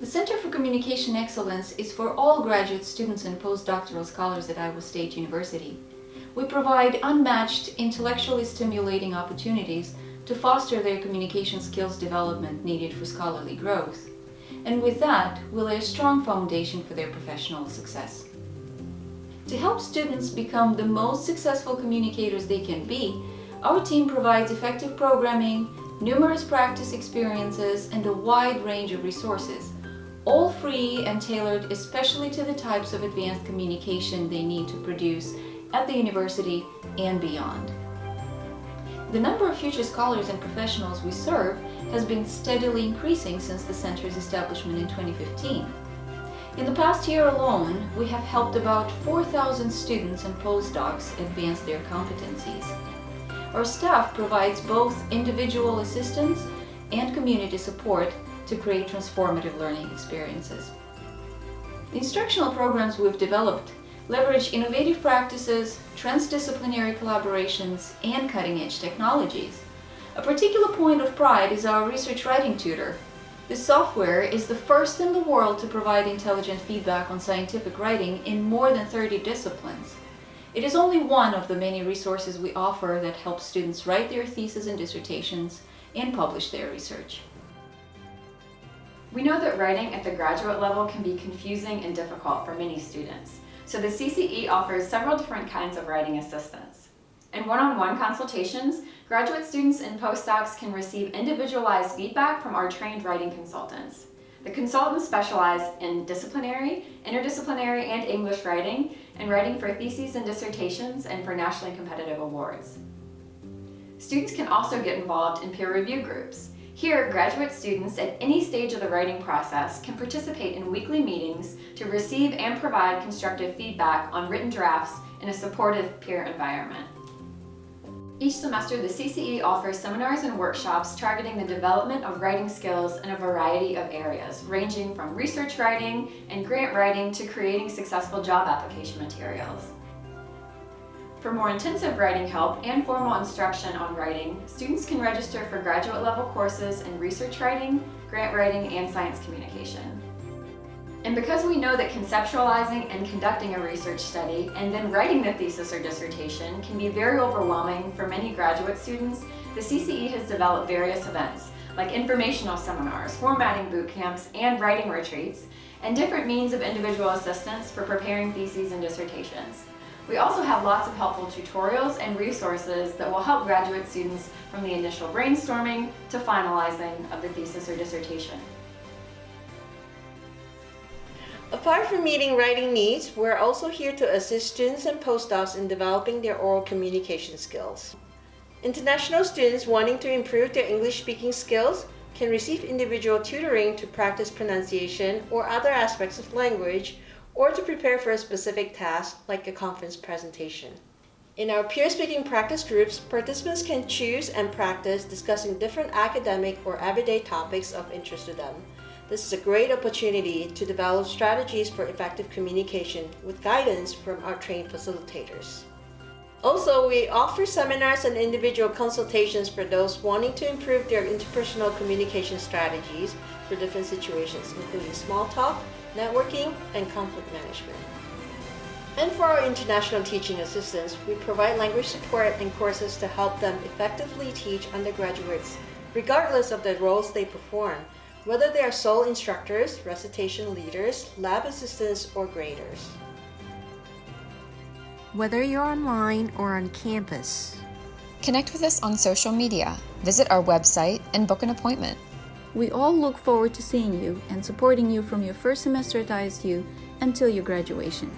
The Center for Communication Excellence is for all graduate students and postdoctoral scholars at Iowa State University. We provide unmatched, intellectually stimulating opportunities to foster their communication skills development needed for scholarly growth. And with that, we lay a strong foundation for their professional success. To help students become the most successful communicators they can be, our team provides effective programming, numerous practice experiences, and a wide range of resources, all free and tailored especially to the types of advanced communication they need to produce at the university and beyond. The number of future scholars and professionals we serve has been steadily increasing since the Center's establishment in 2015. In the past year alone, we have helped about 4,000 students and postdocs advance their competencies. Our staff provides both individual assistance and community support to create transformative learning experiences. The instructional programs we've developed leverage innovative practices, transdisciplinary collaborations, and cutting-edge technologies. A particular point of pride is our research writing tutor. This software is the first in the world to provide intelligent feedback on scientific writing in more than 30 disciplines. It is only one of the many resources we offer that help students write their theses and dissertations and publish their research. We know that writing at the graduate level can be confusing and difficult for many students, so the CCE offers several different kinds of writing assistance. In one-on-one -on -one consultations, graduate students and postdocs can receive individualized feedback from our trained writing consultants. The consultants specialize in disciplinary, interdisciplinary, and English writing, and writing for theses and dissertations and for nationally competitive awards. Students can also get involved in peer review groups. Here, graduate students at any stage of the writing process can participate in weekly meetings to receive and provide constructive feedback on written drafts in a supportive peer environment. Each semester, the CCE offers seminars and workshops targeting the development of writing skills in a variety of areas, ranging from research writing and grant writing to creating successful job application materials. For more intensive writing help and formal instruction on writing, students can register for graduate level courses in research writing, grant writing, and science communication. And because we know that conceptualizing and conducting a research study and then writing the thesis or dissertation can be very overwhelming for many graduate students, the CCE has developed various events like informational seminars, formatting boot camps, and writing retreats, and different means of individual assistance for preparing theses and dissertations. We also have lots of helpful tutorials and resources that will help graduate students from the initial brainstorming to finalizing of the thesis or dissertation. Apart from meeting writing needs, we're also here to assist students and postdocs in developing their oral communication skills. International students wanting to improve their English speaking skills can receive individual tutoring to practice pronunciation or other aspects of language or to prepare for a specific task like a conference presentation. In our peer speaking practice groups, participants can choose and practice discussing different academic or everyday topics of interest to them. This is a great opportunity to develop strategies for effective communication with guidance from our trained facilitators. Also, we offer seminars and individual consultations for those wanting to improve their interpersonal communication strategies for different situations, including small talk, networking, and conflict management. And for our international teaching assistants, we provide language support and courses to help them effectively teach undergraduates, regardless of the roles they perform, whether they are sole instructors, recitation leaders, lab assistants, or graders. Whether you're online or on campus, connect with us on social media, visit our website, and book an appointment. We all look forward to seeing you and supporting you from your first semester at ISU until your graduation.